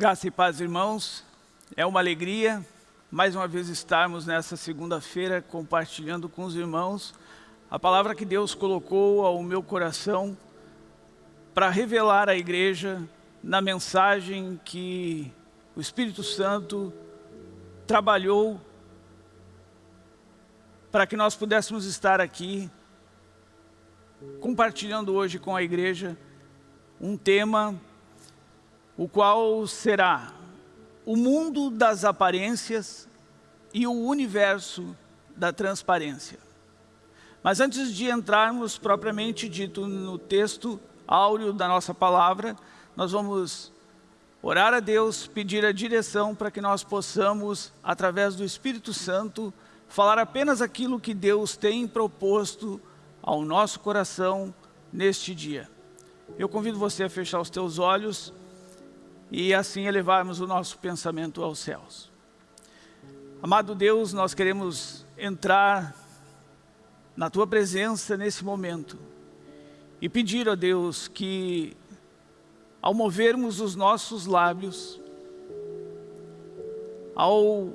Graça e paz, irmãos. É uma alegria, mais uma vez, estarmos nessa segunda-feira compartilhando com os irmãos a palavra que Deus colocou ao meu coração para revelar à igreja na mensagem que o Espírito Santo trabalhou para que nós pudéssemos estar aqui compartilhando hoje com a igreja um tema o qual será o mundo das aparências e o universo da transparência. Mas antes de entrarmos propriamente dito no texto áureo da nossa palavra, nós vamos orar a Deus, pedir a direção para que nós possamos, através do Espírito Santo, falar apenas aquilo que Deus tem proposto ao nosso coração neste dia. Eu convido você a fechar os teus olhos e assim elevarmos o nosso pensamento aos céus. Amado Deus, nós queremos entrar na Tua presença nesse momento e pedir a Deus que, ao movermos os nossos lábios, ao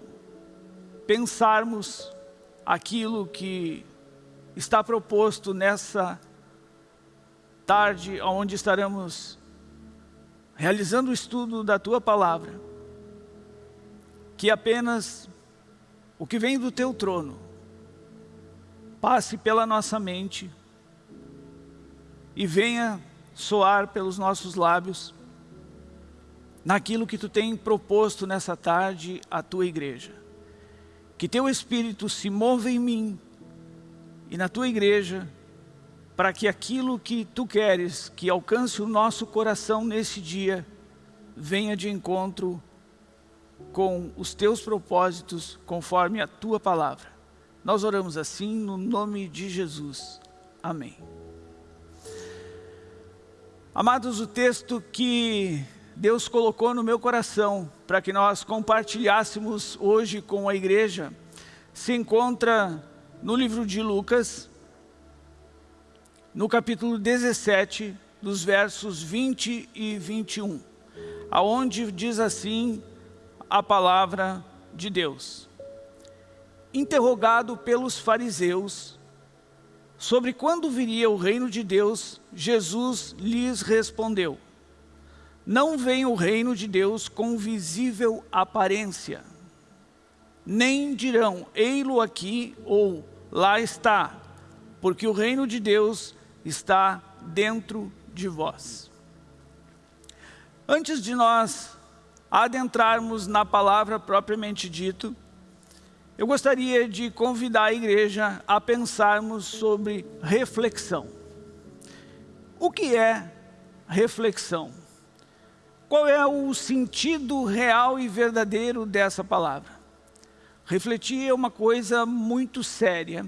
pensarmos aquilo que está proposto nessa tarde, onde estaremos realizando o estudo da Tua Palavra, que apenas o que vem do Teu trono passe pela nossa mente e venha soar pelos nossos lábios naquilo que Tu tem proposto nessa tarde à Tua igreja. Que Teu Espírito se mova em mim e na Tua igreja para que aquilo que Tu queres que alcance o nosso coração nesse dia, venha de encontro com os Teus propósitos, conforme a Tua palavra. Nós oramos assim no nome de Jesus. Amém. Amados, o texto que Deus colocou no meu coração para que nós compartilhássemos hoje com a igreja se encontra no livro de Lucas, no capítulo 17, dos versos 20 e 21, aonde diz assim a palavra de Deus. Interrogado pelos fariseus sobre quando viria o reino de Deus, Jesus lhes respondeu, não vem o reino de Deus com visível aparência, nem dirão, ei-lo aqui ou lá está, porque o reino de Deus está dentro de vós. Antes de nós adentrarmos na palavra propriamente dito, eu gostaria de convidar a igreja a pensarmos sobre reflexão. O que é reflexão? Qual é o sentido real e verdadeiro dessa palavra? Refletir é uma coisa muito séria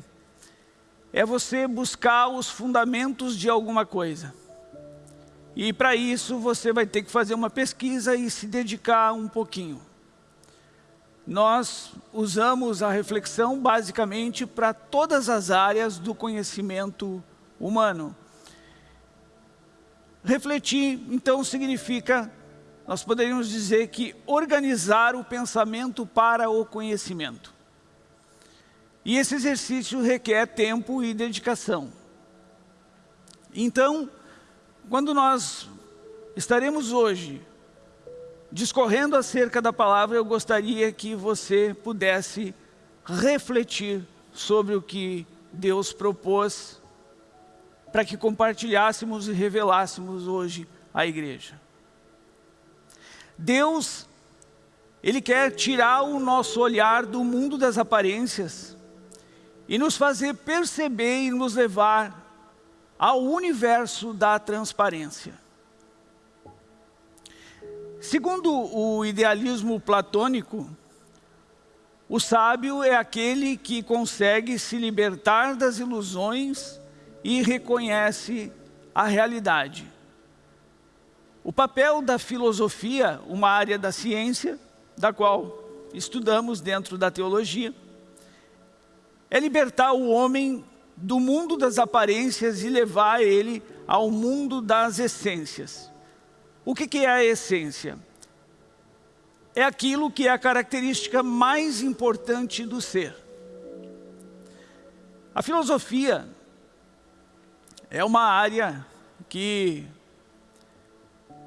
é você buscar os fundamentos de alguma coisa. E para isso você vai ter que fazer uma pesquisa e se dedicar um pouquinho. Nós usamos a reflexão basicamente para todas as áreas do conhecimento humano. Refletir, então, significa, nós poderíamos dizer que organizar o pensamento para o conhecimento. E esse exercício requer tempo e dedicação. Então, quando nós estaremos hoje discorrendo acerca da palavra, eu gostaria que você pudesse refletir sobre o que Deus propôs para que compartilhássemos e revelássemos hoje à igreja. Deus, Ele quer tirar o nosso olhar do mundo das aparências e nos fazer perceber e nos levar ao universo da transparência. Segundo o idealismo platônico, o sábio é aquele que consegue se libertar das ilusões e reconhece a realidade. O papel da filosofia, uma área da ciência, da qual estudamos dentro da teologia, é libertar o homem do mundo das aparências e levar ele ao mundo das essências. O que, é a essência? é aquilo que é a característica mais importante do ser. A filosofia é uma área que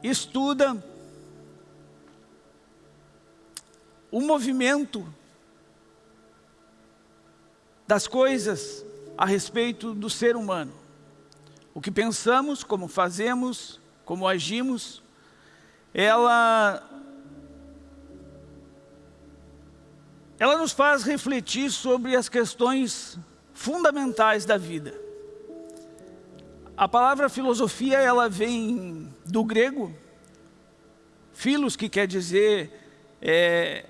estuda o movimento das coisas a respeito do ser humano. O que pensamos, como fazemos, como agimos, ela, ela nos faz refletir sobre as questões fundamentais da vida. A palavra filosofia, ela vem do grego, filos, que quer dizer é,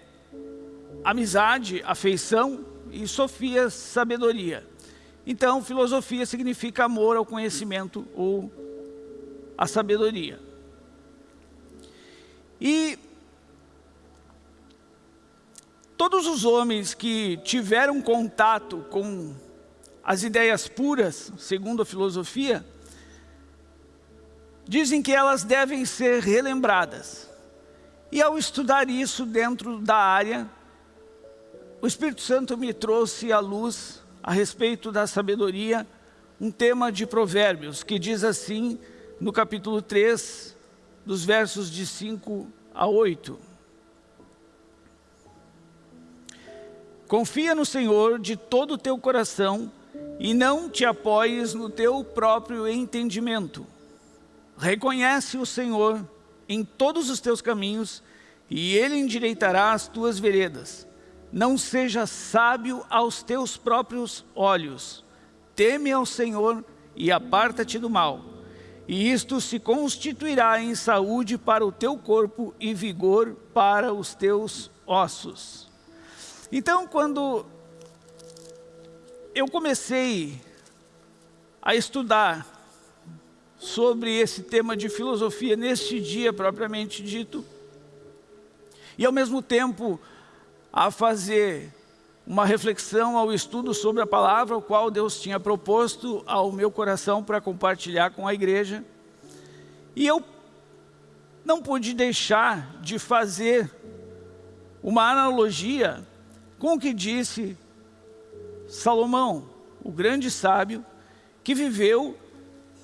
amizade, afeição, e sofia, sabedoria. Então, filosofia significa amor ao conhecimento ou à sabedoria. E todos os homens que tiveram contato com as ideias puras, segundo a filosofia, dizem que elas devem ser relembradas. E ao estudar isso dentro da área, o Espírito Santo me trouxe à luz, a respeito da sabedoria, um tema de provérbios, que diz assim, no capítulo 3, dos versos de 5 a 8. Confia no Senhor de todo o teu coração e não te apoies no teu próprio entendimento. Reconhece o Senhor em todos os teus caminhos e Ele endireitará as tuas veredas. Não seja sábio aos teus próprios olhos. Teme ao Senhor e aparta-te do mal. E isto se constituirá em saúde para o teu corpo e vigor para os teus ossos. Então, quando eu comecei a estudar sobre esse tema de filosofia neste dia propriamente dito. E ao mesmo tempo a fazer uma reflexão ao estudo sobre a palavra, o qual Deus tinha proposto ao meu coração para compartilhar com a igreja. E eu não pude deixar de fazer uma analogia com o que disse Salomão, o grande sábio, que viveu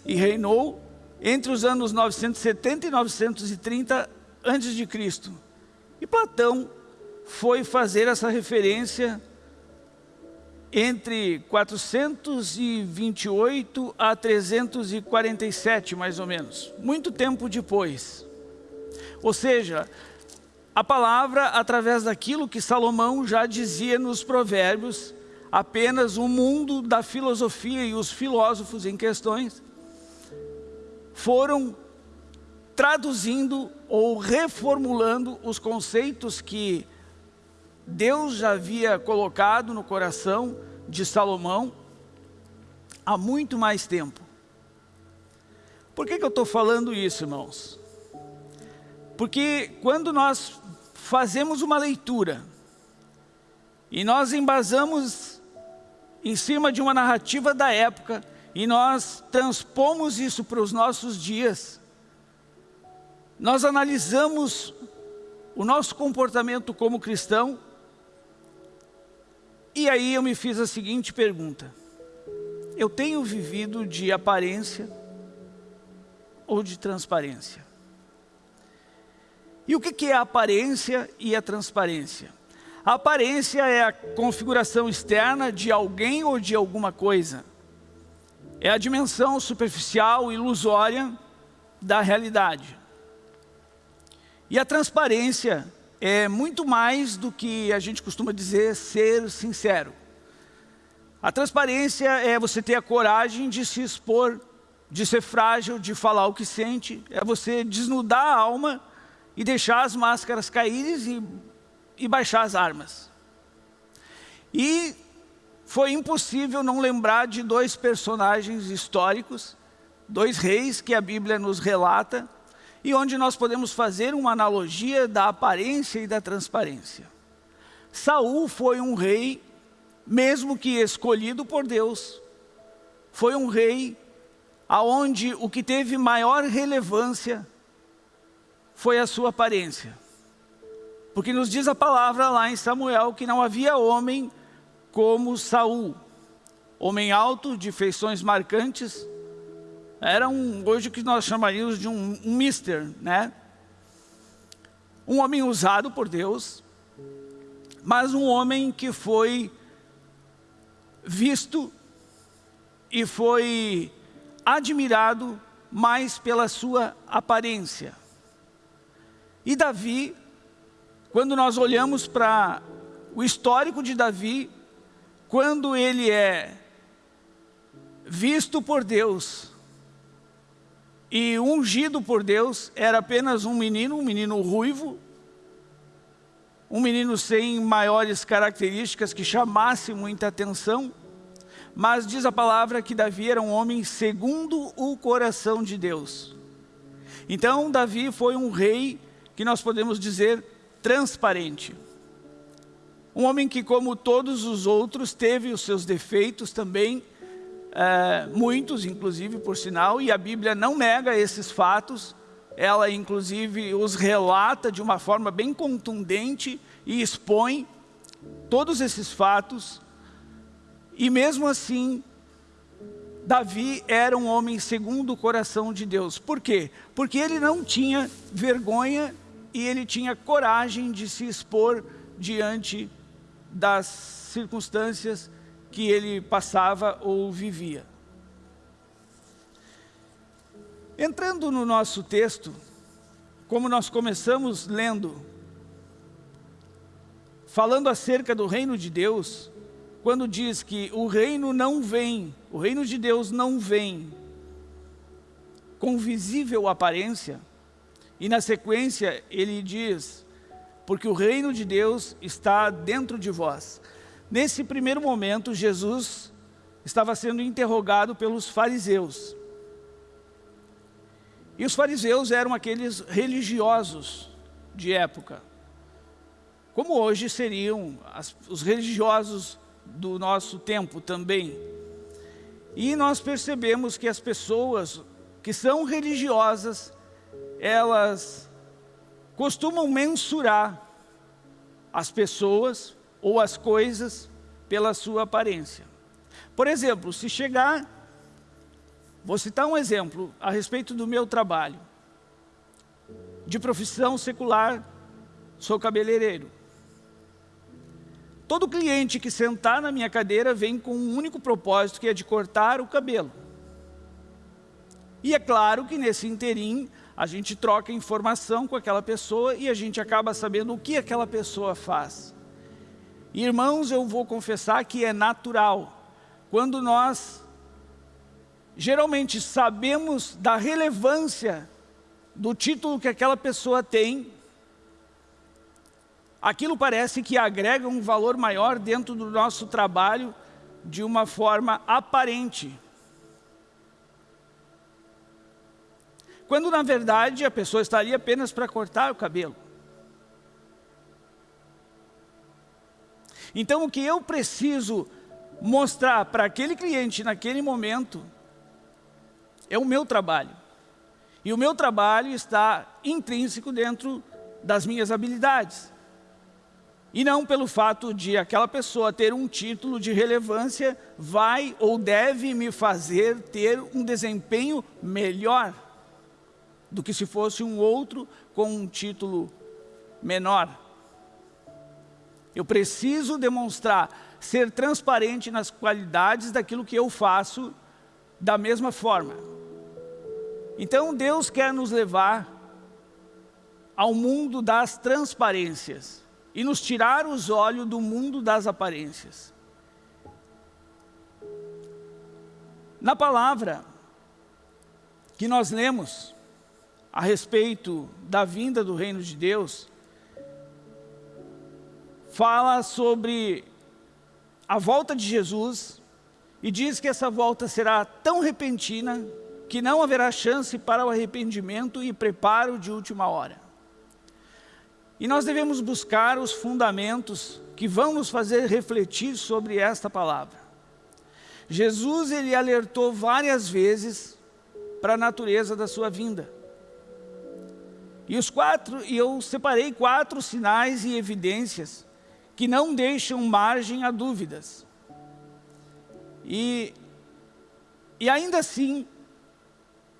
e reinou entre os anos 970 e 930 a.C. E Platão foi fazer essa referência entre 428 a 347, mais ou menos, muito tempo depois. Ou seja, a palavra, através daquilo que Salomão já dizia nos provérbios, apenas o mundo da filosofia e os filósofos em questões, foram traduzindo ou reformulando os conceitos que Deus já havia colocado no coração de Salomão há muito mais tempo. Por que, que eu estou falando isso, irmãos? Porque quando nós fazemos uma leitura e nós embasamos em cima de uma narrativa da época, e nós transpomos isso para os nossos dias, nós analisamos o nosso comportamento como cristão, e aí eu me fiz a seguinte pergunta, eu tenho vivido de aparência ou de transparência? E o que é a aparência e a transparência? A aparência é a configuração externa de alguém ou de alguma coisa é a dimensão superficial, ilusória da realidade. E a transparência é muito mais do que a gente costuma dizer ser sincero. A transparência é você ter a coragem de se expor, de ser frágil, de falar o que sente, é você desnudar a alma e deixar as máscaras caírem e, e baixar as armas. E foi impossível não lembrar de dois personagens históricos, dois reis que a Bíblia nos relata, e onde nós podemos fazer uma analogia da aparência e da transparência. Saul foi um rei, mesmo que escolhido por Deus, foi um rei aonde o que teve maior relevância foi a sua aparência. Porque nos diz a palavra lá em Samuel que não havia homem como Saul. Homem alto, de feições marcantes, era um, hoje o que nós chamaríamos de um, um mister, né? Um homem usado por Deus, mas um homem que foi visto e foi admirado mais pela sua aparência. E Davi, quando nós olhamos para o histórico de Davi, quando ele é visto por Deus e ungido por Deus, era apenas um menino, um menino ruivo, um menino sem maiores características que chamasse muita atenção, mas diz a palavra que Davi era um homem segundo o coração de Deus. Então Davi foi um rei que nós podemos dizer transparente. Um homem que como todos os outros teve os seus defeitos também, é, muitos inclusive por sinal, e a Bíblia não nega esses fatos, ela inclusive os relata de uma forma bem contundente e expõe todos esses fatos e mesmo assim, Davi era um homem segundo o coração de Deus. Por quê? Porque ele não tinha vergonha e ele tinha coragem de se expor diante das circunstâncias que ele passava ou vivia. Entrando no nosso texto, como nós começamos lendo, falando acerca do reino de Deus, quando diz que o reino não vem, o reino de Deus não vem com visível aparência, e na sequência ele diz, porque o reino de Deus está dentro de vós. Nesse primeiro momento, Jesus estava sendo interrogado pelos fariseus. E os fariseus eram aqueles religiosos de época. Como hoje seriam as, os religiosos do nosso tempo também. E nós percebemos que as pessoas que são religiosas, elas costumam mensurar as pessoas ou as coisas pela sua aparência. Por exemplo, se chegar, vou citar um exemplo a respeito do meu trabalho. De profissão secular, sou cabeleireiro. Todo cliente que sentar na minha cadeira vem com um único propósito, que é de cortar o cabelo. E é claro que nesse interim, a gente troca informação com aquela pessoa e a gente acaba sabendo o que aquela pessoa faz. Irmãos, eu vou confessar que é natural. Quando nós geralmente sabemos da relevância do título que aquela pessoa tem, aquilo parece que agrega um valor maior dentro do nosso trabalho de uma forma aparente. Quando na verdade a pessoa estaria apenas para cortar o cabelo. Então o que eu preciso mostrar para aquele cliente naquele momento é o meu trabalho. E o meu trabalho está intrínseco dentro das minhas habilidades. E não pelo fato de aquela pessoa ter um título de relevância vai ou deve me fazer ter um desempenho melhor do que se fosse um outro com um título menor. Eu preciso demonstrar, ser transparente nas qualidades daquilo que eu faço da mesma forma. Então Deus quer nos levar ao mundo das transparências e nos tirar os olhos do mundo das aparências. Na palavra que nós lemos a respeito da vinda do reino de Deus, fala sobre a volta de Jesus e diz que essa volta será tão repentina que não haverá chance para o arrependimento e preparo de última hora. E nós devemos buscar os fundamentos que vão nos fazer refletir sobre esta palavra. Jesus, ele alertou várias vezes para a natureza da sua vinda. E os quatro, e eu separei quatro sinais e evidências que não deixam margem a dúvidas. E, e ainda assim,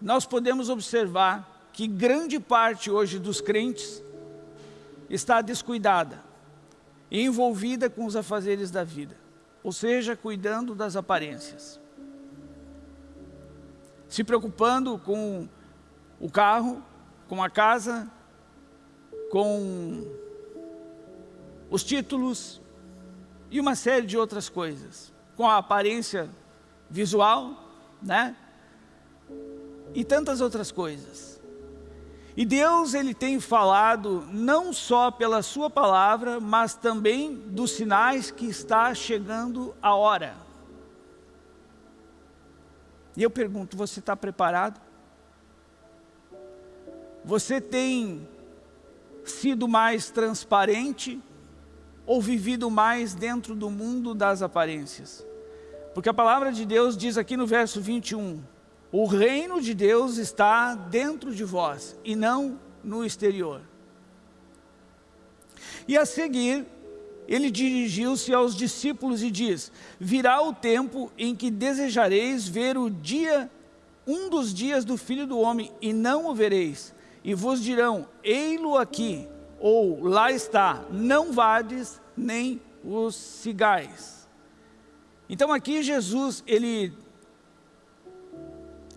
nós podemos observar que grande parte hoje dos crentes está descuidada envolvida com os afazeres da vida, ou seja, cuidando das aparências. Se preocupando com o carro, com a casa, com os títulos e uma série de outras coisas, com a aparência visual, né? E tantas outras coisas. E Deus, Ele tem falado não só pela sua palavra, mas também dos sinais que está chegando a hora. E eu pergunto, você está preparado? Você tem sido mais transparente ou vivido mais dentro do mundo das aparências? Porque a palavra de Deus diz aqui no verso 21, o reino de Deus está dentro de vós e não no exterior. E a seguir, ele dirigiu-se aos discípulos e diz, virá o tempo em que desejareis ver o dia, um dos dias do Filho do Homem, e não o vereis e vos dirão, ei-lo aqui, ou lá está, não vades nem os cigais. Então aqui Jesus, ele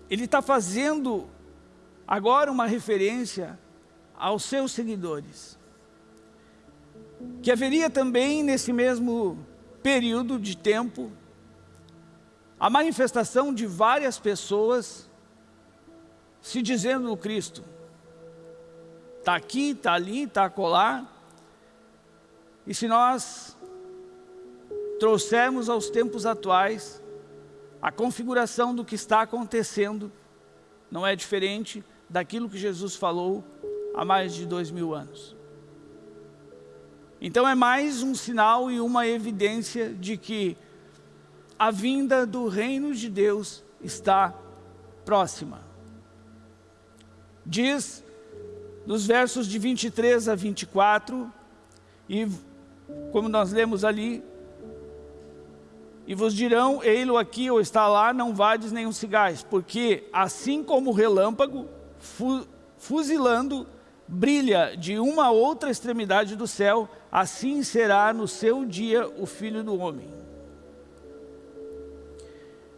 ele está fazendo agora uma referência aos seus seguidores. Que haveria também nesse mesmo período de tempo a manifestação de várias pessoas se dizendo Cristo. Está aqui, está ali, está acolá. E se nós trouxermos aos tempos atuais a configuração do que está acontecendo, não é diferente daquilo que Jesus falou há mais de dois mil anos. Então é mais um sinal e uma evidência de que a vinda do reino de Deus está próxima. Diz nos versos de 23 a 24, e como nós lemos ali, e vos dirão, ei-lo aqui ou está lá, não vades nenhum cigais, porque assim como o relâmpago, fu fuzilando, brilha de uma outra extremidade do céu, assim será no seu dia o Filho do Homem.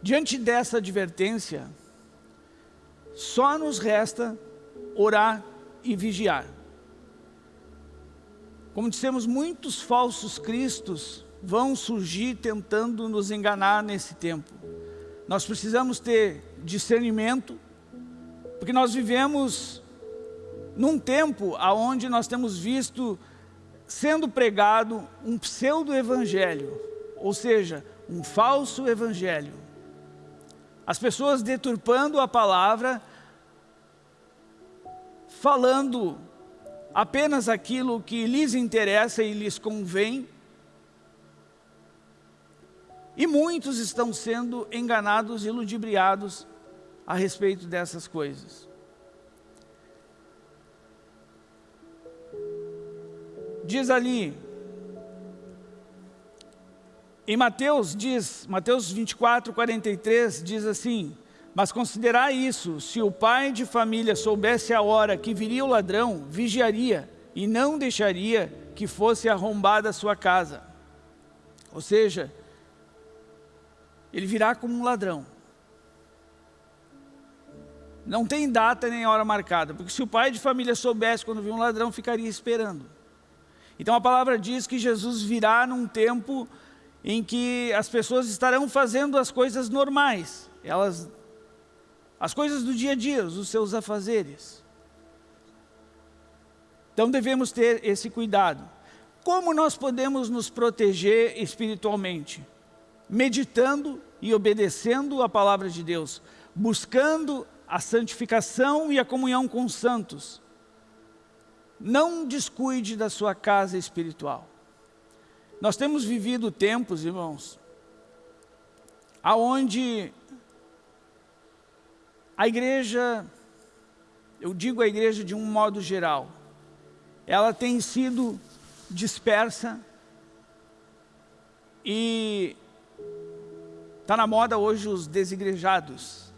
Diante dessa advertência, só nos resta orar e vigiar. Como dissemos, muitos falsos cristos vão surgir tentando nos enganar nesse tempo. Nós precisamos ter discernimento, porque nós vivemos num tempo onde nós temos visto sendo pregado um pseudo-evangelho, ou seja, um falso evangelho. As pessoas deturpando a palavra falando apenas aquilo que lhes interessa e lhes convém, e muitos estão sendo enganados e ludibriados a respeito dessas coisas. Diz ali, em Mateus, diz, Mateus 24, 43, diz assim, mas considerar isso, se o pai de família soubesse a hora que viria o ladrão, vigiaria e não deixaria que fosse arrombada a sua casa. Ou seja, ele virá como um ladrão. Não tem data nem hora marcada, porque se o pai de família soubesse quando vir um ladrão, ficaria esperando. Então a palavra diz que Jesus virá num tempo em que as pessoas estarão fazendo as coisas normais. Elas as coisas do dia a dia, os seus afazeres. Então devemos ter esse cuidado. Como nós podemos nos proteger espiritualmente? Meditando e obedecendo a palavra de Deus, buscando a santificação e a comunhão com os santos. Não descuide da sua casa espiritual. Nós temos vivido tempos, irmãos, aonde a igreja eu digo a igreja de um modo geral, ela tem sido dispersa e está na moda hoje os desigrejados.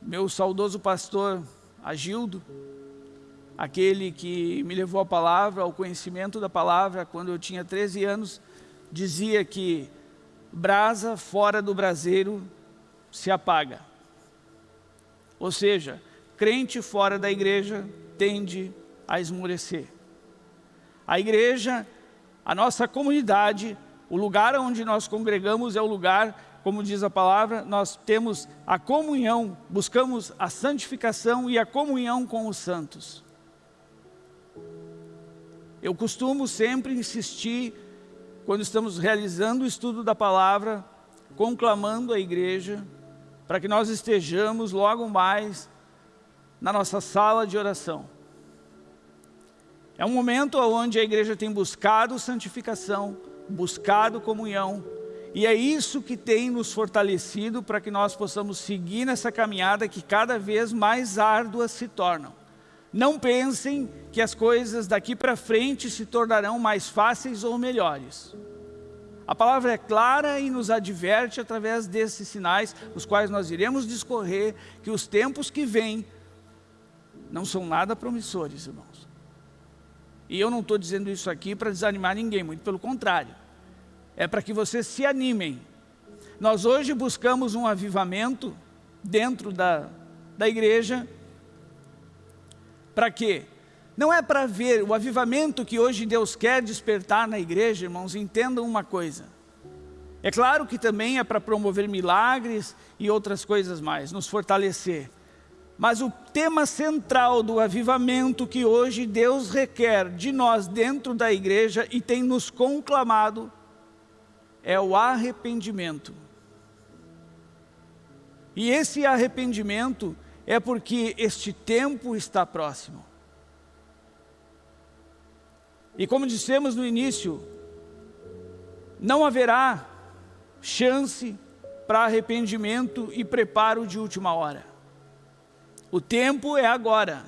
Meu saudoso pastor Agildo, aquele que me levou a palavra, ao conhecimento da palavra, quando eu tinha 13 anos, dizia que brasa fora do braseiro se apaga. Ou seja, crente fora da igreja tende a esmorecer. A igreja, a nossa comunidade, o lugar onde nós congregamos é o lugar, como diz a palavra, nós temos a comunhão, buscamos a santificação e a comunhão com os santos. Eu costumo sempre insistir, quando estamos realizando o estudo da palavra, conclamando a igreja, para que nós estejamos logo mais na nossa sala de oração. É um momento onde a igreja tem buscado santificação, buscado comunhão, e é isso que tem nos fortalecido para que nós possamos seguir nessa caminhada que cada vez mais árduas se tornam. Não pensem que as coisas daqui para frente se tornarão mais fáceis ou melhores. A palavra é clara e nos adverte através desses sinais, os quais nós iremos discorrer, que os tempos que vêm não são nada promissores, irmãos. E eu não estou dizendo isso aqui para desanimar ninguém, muito pelo contrário. É para que vocês se animem. Nós hoje buscamos um avivamento dentro da, da igreja, para quê? Não é para ver o avivamento que hoje Deus quer despertar na igreja, irmãos, entendam uma coisa. É claro que também é para promover milagres e outras coisas mais, nos fortalecer. Mas o tema central do avivamento que hoje Deus requer de nós dentro da igreja e tem nos conclamado é o arrependimento. E esse arrependimento é porque este tempo está próximo. E como dissemos no início, não haverá chance para arrependimento e preparo de última hora. O tempo é agora.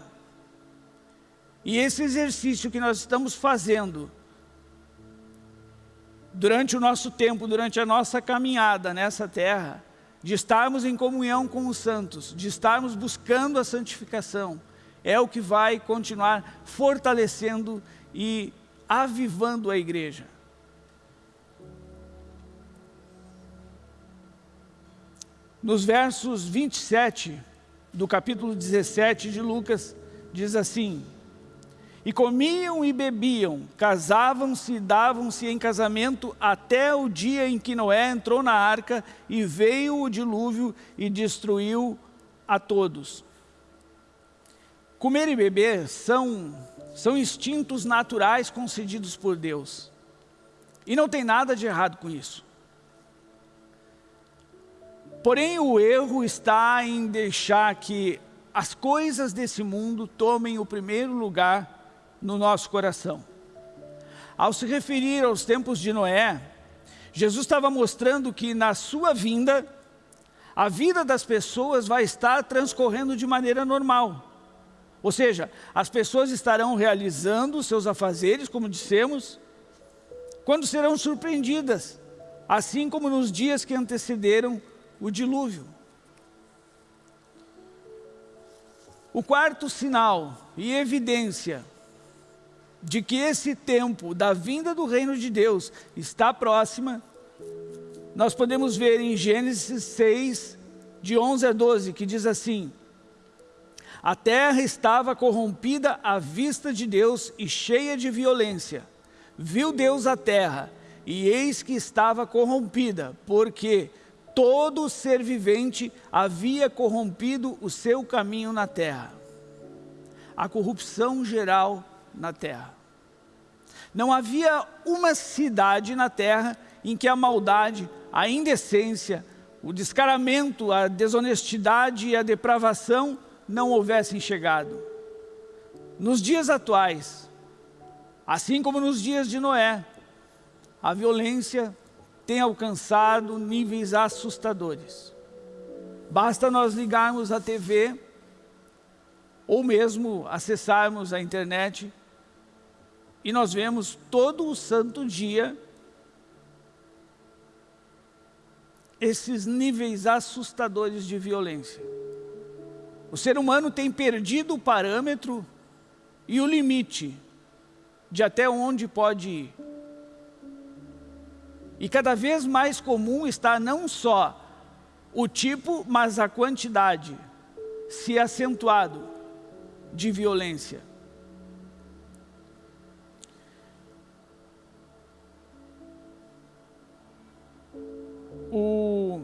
E esse exercício que nós estamos fazendo, durante o nosso tempo, durante a nossa caminhada nessa terra, de estarmos em comunhão com os santos, de estarmos buscando a santificação, é o que vai continuar fortalecendo e avivando a igreja. Nos versos 27 do capítulo 17 de Lucas, diz assim, e comiam e bebiam, casavam-se e davam-se em casamento até o dia em que Noé entrou na arca e veio o dilúvio e destruiu a todos. Comer e beber são, são instintos naturais concedidos por Deus. E não tem nada de errado com isso. Porém, o erro está em deixar que as coisas desse mundo tomem o primeiro lugar no nosso coração. Ao se referir aos tempos de Noé, Jesus estava mostrando que na sua vinda, a vida das pessoas vai estar transcorrendo de maneira normal. Ou seja, as pessoas estarão realizando seus afazeres, como dissemos, quando serão surpreendidas, assim como nos dias que antecederam o dilúvio. O quarto sinal e evidência de que esse tempo da vinda do reino de Deus está próxima, nós podemos ver em Gênesis 6, de 11 a 12, que diz assim, a terra estava corrompida à vista de Deus e cheia de violência. Viu Deus a terra, e eis que estava corrompida, porque todo ser vivente havia corrompido o seu caminho na terra. A corrupção geral na terra. Não havia uma cidade na terra em que a maldade, a indecência, o descaramento, a desonestidade e a depravação não houvessem chegado. Nos dias atuais, assim como nos dias de Noé, a violência tem alcançado níveis assustadores. Basta nós ligarmos a TV ou mesmo acessarmos a internet e nós vemos todo o santo dia esses níveis assustadores de violência. O ser humano tem perdido o parâmetro e o limite de até onde pode ir. E cada vez mais comum está não só o tipo, mas a quantidade se acentuado de violência. O,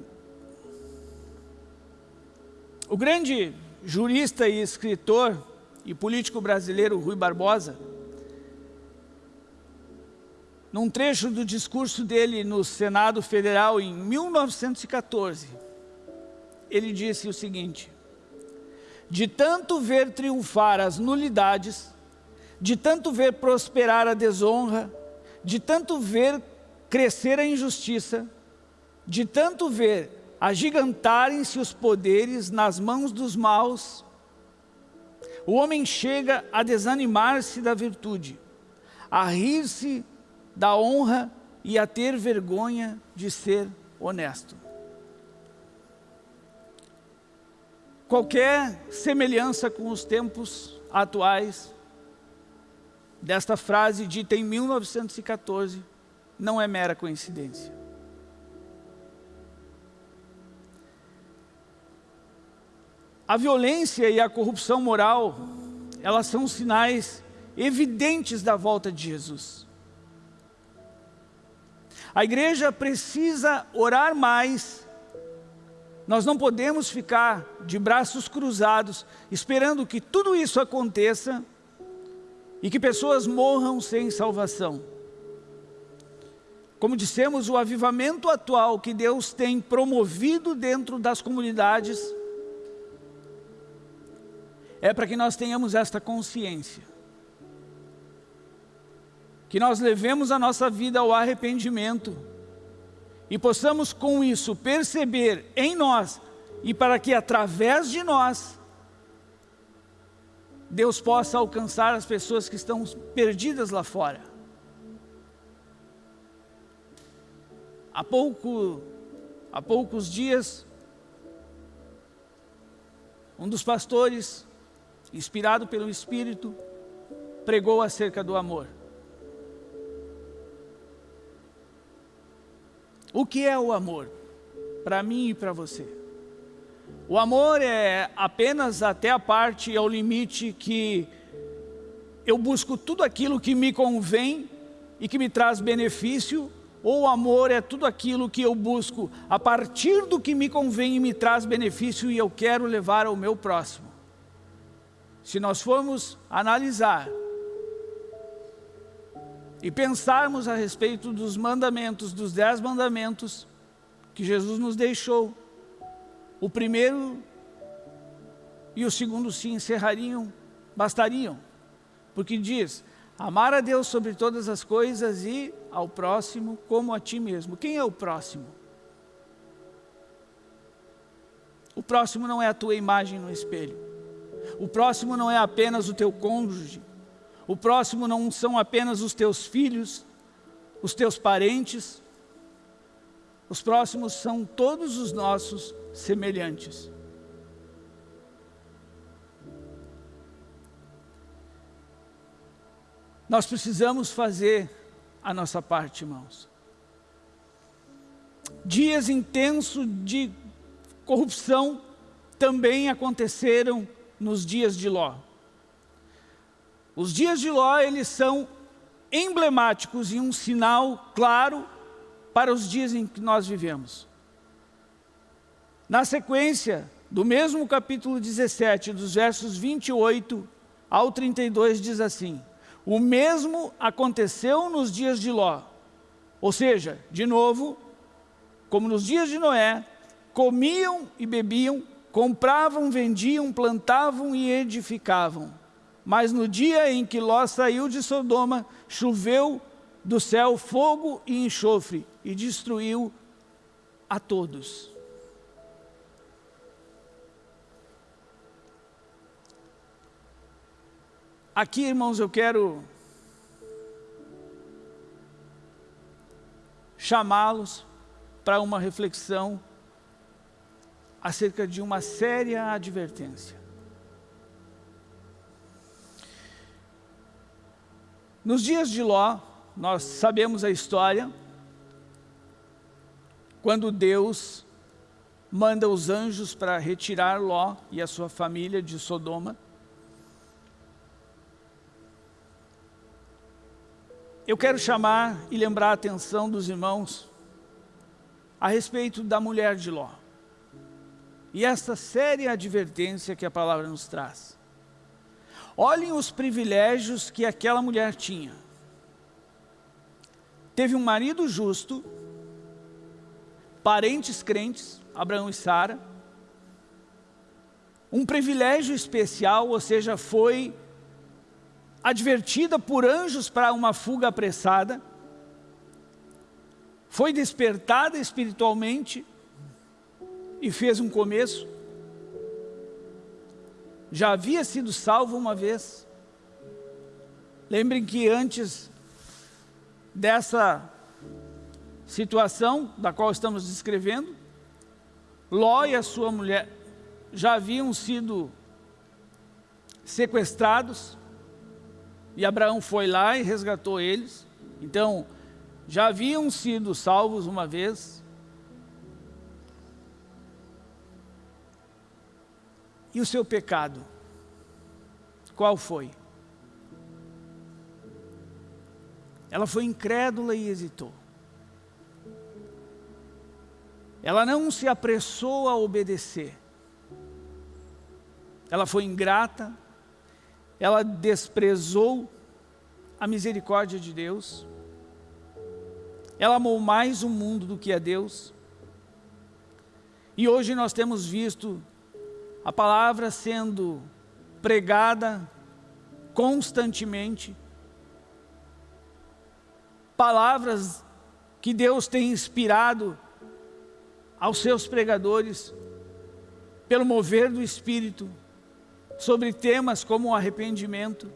o grande jurista e escritor e político brasileiro Rui Barbosa, num trecho do discurso dele no Senado Federal em 1914, ele disse o seguinte, de tanto ver triunfar as nulidades, de tanto ver prosperar a desonra, de tanto ver crescer a injustiça, de tanto ver agigantarem-se os poderes nas mãos dos maus, o homem chega a desanimar-se da virtude, a rir-se da honra e a ter vergonha de ser honesto. Qualquer semelhança com os tempos atuais desta frase dita em 1914 não é mera coincidência. A violência e a corrupção moral, elas são sinais evidentes da volta de Jesus. A igreja precisa orar mais. Nós não podemos ficar de braços cruzados, esperando que tudo isso aconteça e que pessoas morram sem salvação. Como dissemos, o avivamento atual que Deus tem promovido dentro das comunidades é para que nós tenhamos esta consciência. Que nós levemos a nossa vida ao arrependimento e possamos com isso perceber em nós e para que através de nós Deus possa alcançar as pessoas que estão perdidas lá fora. Há, pouco, há poucos dias, um dos pastores inspirado pelo Espírito, pregou acerca do amor. O que é o amor? Para mim e para você. O amor é apenas até a parte, ao limite que eu busco tudo aquilo que me convém e que me traz benefício, ou o amor é tudo aquilo que eu busco a partir do que me convém e me traz benefício e eu quero levar ao meu próximo se nós formos analisar e pensarmos a respeito dos mandamentos, dos dez mandamentos que Jesus nos deixou, o primeiro e o segundo se encerrariam, bastariam, porque diz, amar a Deus sobre todas as coisas e ao próximo como a ti mesmo. Quem é o próximo? O próximo não é a tua imagem no espelho. O próximo não é apenas o teu cônjuge. O próximo não são apenas os teus filhos, os teus parentes. Os próximos são todos os nossos semelhantes. Nós precisamos fazer a nossa parte, irmãos. Dias intensos de corrupção também aconteceram nos dias de Ló. Os dias de Ló, eles são emblemáticos e um sinal claro para os dias em que nós vivemos. Na sequência do mesmo capítulo 17, dos versos 28 ao 32, diz assim, o mesmo aconteceu nos dias de Ló, ou seja, de novo, como nos dias de Noé, comiam e bebiam, Compravam, vendiam, plantavam e edificavam. Mas no dia em que Ló saiu de Sodoma, choveu do céu fogo e enxofre e destruiu a todos. aqui, irmãos, eu quero chamá-los para uma reflexão acerca de uma séria advertência. Nos dias de Ló, nós sabemos a história, quando Deus manda os anjos para retirar Ló e a sua família de Sodoma. Eu quero chamar e lembrar a atenção dos irmãos a respeito da mulher de Ló. E essa séria advertência que a palavra nos traz. Olhem os privilégios que aquela mulher tinha. Teve um marido justo, parentes crentes, Abraão e Sara, um privilégio especial, ou seja, foi advertida por anjos para uma fuga apressada, foi despertada espiritualmente e fez um começo, já havia sido salvo uma vez. Lembrem que antes dessa situação da qual estamos descrevendo, Ló e a sua mulher já haviam sido sequestrados e Abraão foi lá e resgatou eles. Então, já haviam sido salvos uma vez. E o seu pecado? Qual foi? Ela foi incrédula e hesitou. Ela não se apressou a obedecer. Ela foi ingrata, ela desprezou a misericórdia de Deus, ela amou mais o mundo do que a Deus, e hoje nós temos visto a palavra sendo pregada constantemente, palavras que Deus tem inspirado aos seus pregadores, pelo mover do Espírito, sobre temas como o arrependimento.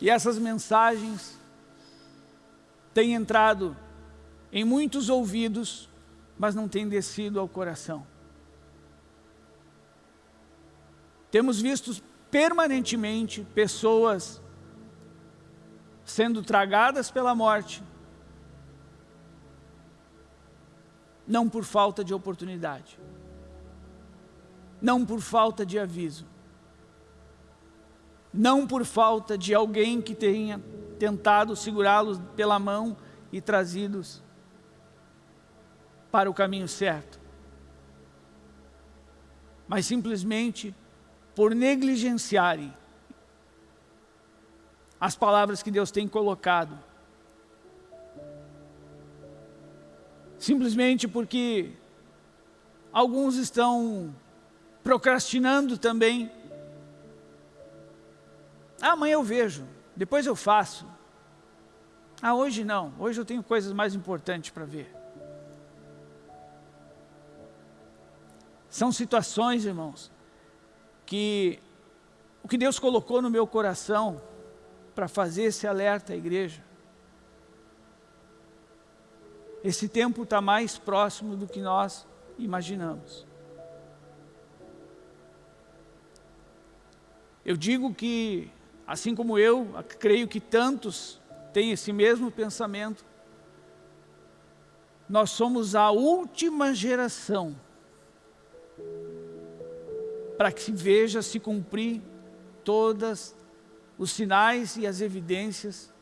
E essas mensagens têm entrado em muitos ouvidos, mas não têm descido ao coração. Temos visto permanentemente pessoas sendo tragadas pela morte, não por falta de oportunidade, não por falta de aviso, não por falta de alguém que tenha tentado segurá-los pela mão e trazidos para o caminho certo, mas simplesmente por negligenciarem as palavras que Deus tem colocado simplesmente porque alguns estão procrastinando também. Ah, amanhã eu vejo, depois eu faço. Ah, hoje não, hoje eu tenho coisas mais importantes para ver. São situações, irmãos, que o que Deus colocou no meu coração para fazer esse alerta à igreja esse tempo está mais próximo do que nós imaginamos. Eu digo que, assim como eu, creio que tantos têm esse mesmo pensamento, nós somos a última geração para que se veja se cumprir todas os sinais e as evidências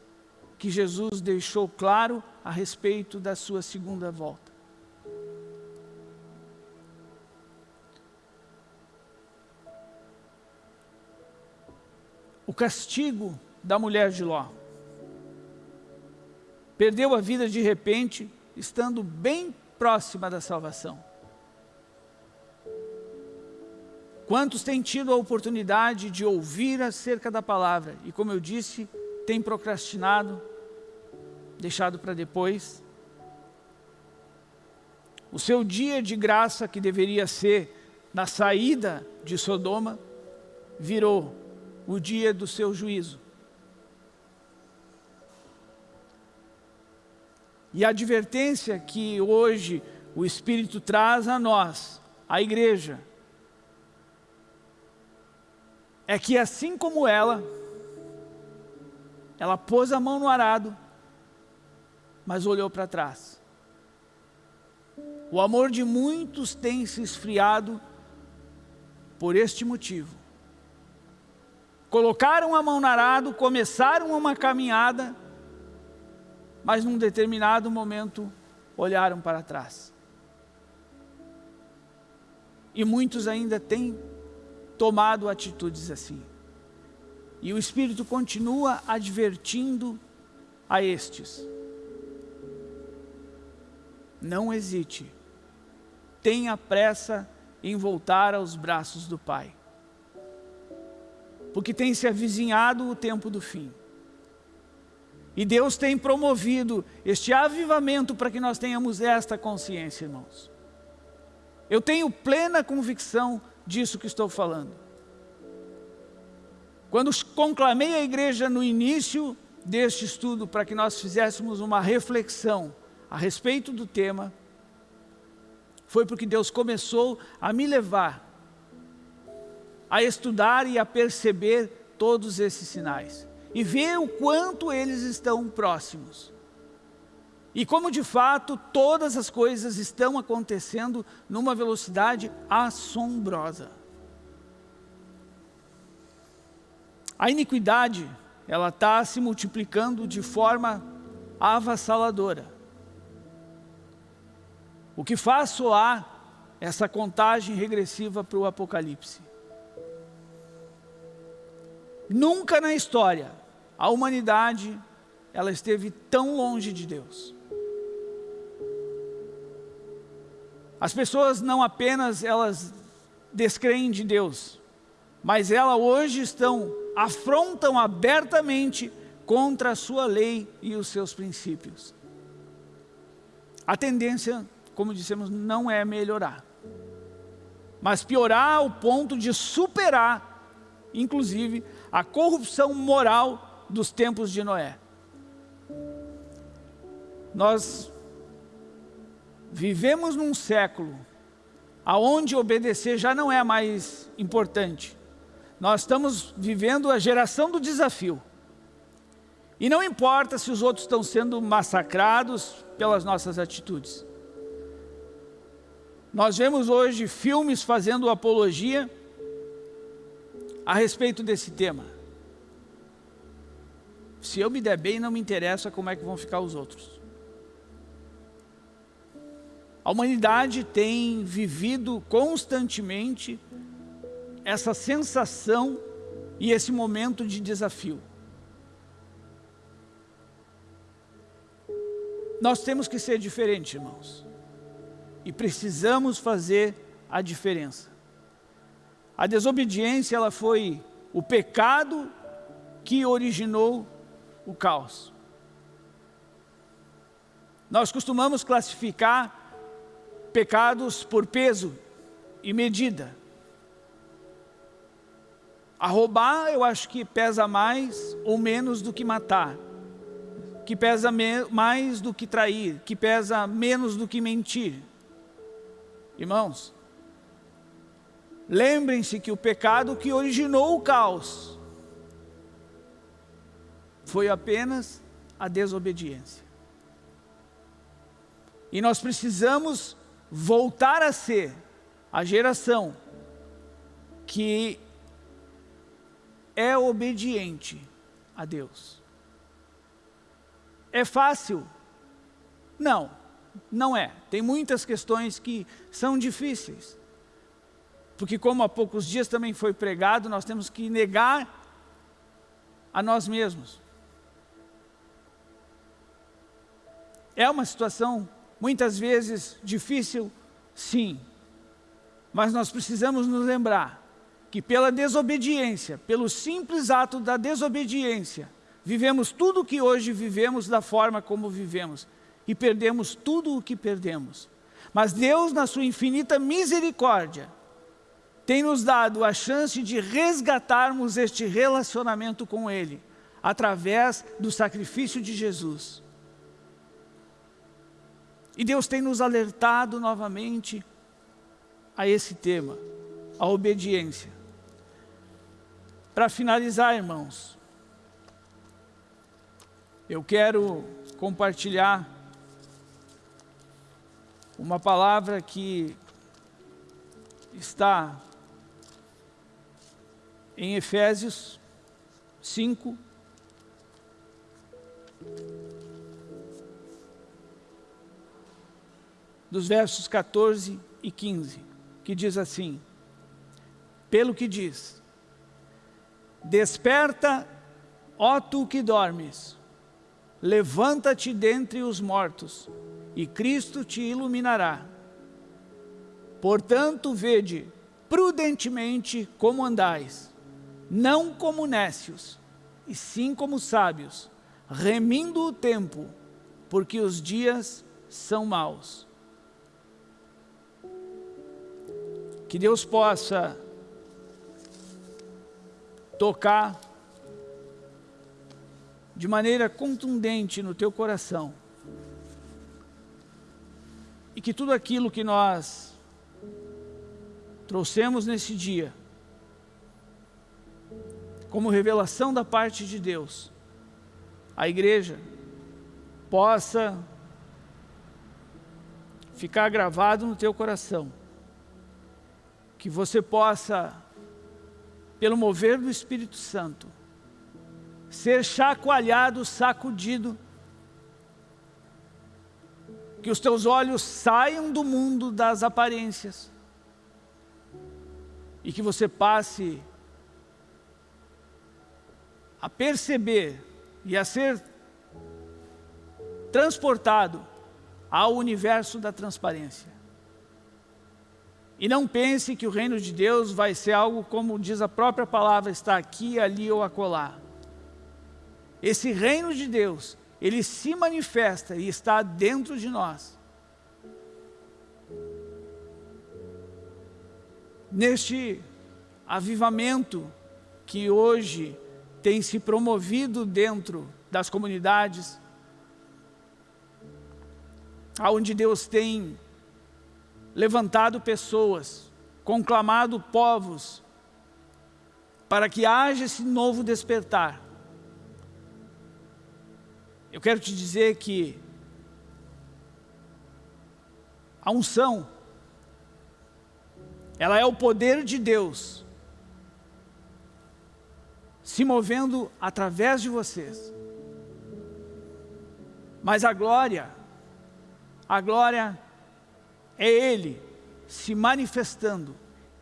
que Jesus deixou claro a respeito da sua segunda volta. O castigo da mulher de Ló. Perdeu a vida de repente, estando bem próxima da salvação. Quantos têm tido a oportunidade de ouvir acerca da palavra e, como eu disse, têm procrastinado, deixado para depois. O seu dia de graça, que deveria ser na saída de Sodoma, virou o dia do seu juízo. E a advertência que hoje o Espírito traz a nós, a igreja, é que assim como ela, ela pôs a mão no arado, mas olhou para trás. O amor de muitos tem se esfriado por este motivo. Colocaram a mão no arado, começaram uma caminhada, mas num determinado momento olharam para trás. E muitos ainda têm tomado atitudes assim. E o Espírito continua advertindo a estes. Não hesite. Tenha pressa em voltar aos braços do Pai. Porque tem se avizinhado o tempo do fim. E Deus tem promovido este avivamento para que nós tenhamos esta consciência, irmãos. Eu tenho plena convicção disso que estou falando. Quando conclamei a igreja no início deste estudo para que nós fizéssemos uma reflexão a respeito do tema, foi porque Deus começou a me levar a estudar e a perceber todos esses sinais e ver o quanto eles estão próximos. E como de fato todas as coisas estão acontecendo numa velocidade assombrosa. A iniquidade, ela está se multiplicando de forma avassaladora. O que faz soar essa contagem regressiva para o Apocalipse. Nunca na história a humanidade ela esteve tão longe de Deus. As pessoas não apenas elas descreem de Deus, mas elas hoje estão afrontam abertamente contra a sua lei e os seus princípios. A tendência, como dissemos, não é melhorar, mas piorar ao ponto de superar, inclusive, a corrupção moral dos tempos de Noé. Nós vivemos num século aonde obedecer já não é mais importante. Nós estamos vivendo a geração do desafio. E não importa se os outros estão sendo massacrados pelas nossas atitudes. Nós vemos hoje filmes fazendo apologia a respeito desse tema. Se eu me der bem, não me interessa como é que vão ficar os outros. A humanidade tem vivido constantemente essa sensação e esse momento de desafio. Nós temos que ser diferentes, irmãos. E precisamos fazer a diferença. A desobediência, ela foi o pecado que originou o caos. Nós costumamos classificar pecados por peso e medida. A roubar, eu acho que pesa mais ou menos do que matar. Que pesa mais do que trair. Que pesa menos do que mentir. Irmãos, lembrem-se que o pecado que originou o caos foi apenas a desobediência. E nós precisamos voltar a ser a geração que é obediente a Deus. É fácil? Não, não é. Tem muitas questões que são difíceis. Porque como há poucos dias também foi pregado, nós temos que negar a nós mesmos. É uma situação muitas vezes difícil, sim. Mas nós precisamos nos lembrar que pela desobediência, pelo simples ato da desobediência, vivemos tudo o que hoje vivemos da forma como vivemos e perdemos tudo o que perdemos. Mas Deus, na sua infinita misericórdia, tem nos dado a chance de resgatarmos este relacionamento com Ele, através do sacrifício de Jesus. E Deus tem nos alertado novamente a esse tema, a obediência. Para finalizar, irmãos, eu quero compartilhar uma palavra que está em Efésios 5, dos versos 14 e 15, que diz assim, pelo que diz, Desperta, ó tu que dormes, levanta-te dentre os mortos, e Cristo te iluminará. Portanto, vede prudentemente como andais, não como nécios, e sim como sábios, remindo o tempo, porque os dias são maus. Que Deus possa tocar de maneira contundente no teu coração. E que tudo aquilo que nós trouxemos nesse dia, como revelação da parte de Deus, a igreja possa ficar gravado no teu coração, que você possa pelo mover do Espírito Santo, ser chacoalhado, sacudido, que os teus olhos saiam do mundo das aparências e que você passe a perceber e a ser transportado ao universo da transparência. E não pense que o reino de Deus vai ser algo como diz a própria palavra, está aqui, ali ou acolá. Esse reino de Deus, ele se manifesta e está dentro de nós. Neste avivamento que hoje tem se promovido dentro das comunidades, aonde Deus tem levantado pessoas, conclamado povos, para que haja esse novo despertar. Eu quero te dizer que a unção, ela é o poder de Deus se movendo através de vocês. Mas a glória, a glória é Ele se manifestando,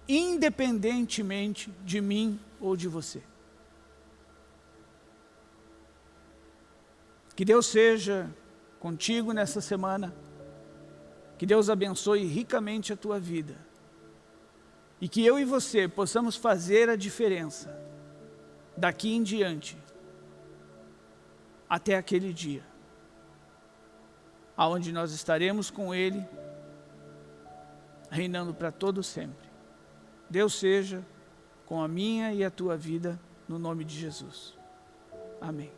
independentemente de mim ou de você. Que Deus seja contigo nessa semana, que Deus abençoe ricamente a tua vida, e que eu e você possamos fazer a diferença, daqui em diante, até aquele dia, aonde nós estaremos com Ele, reinando para todo sempre. Deus seja com a minha e a tua vida, no nome de Jesus. Amém.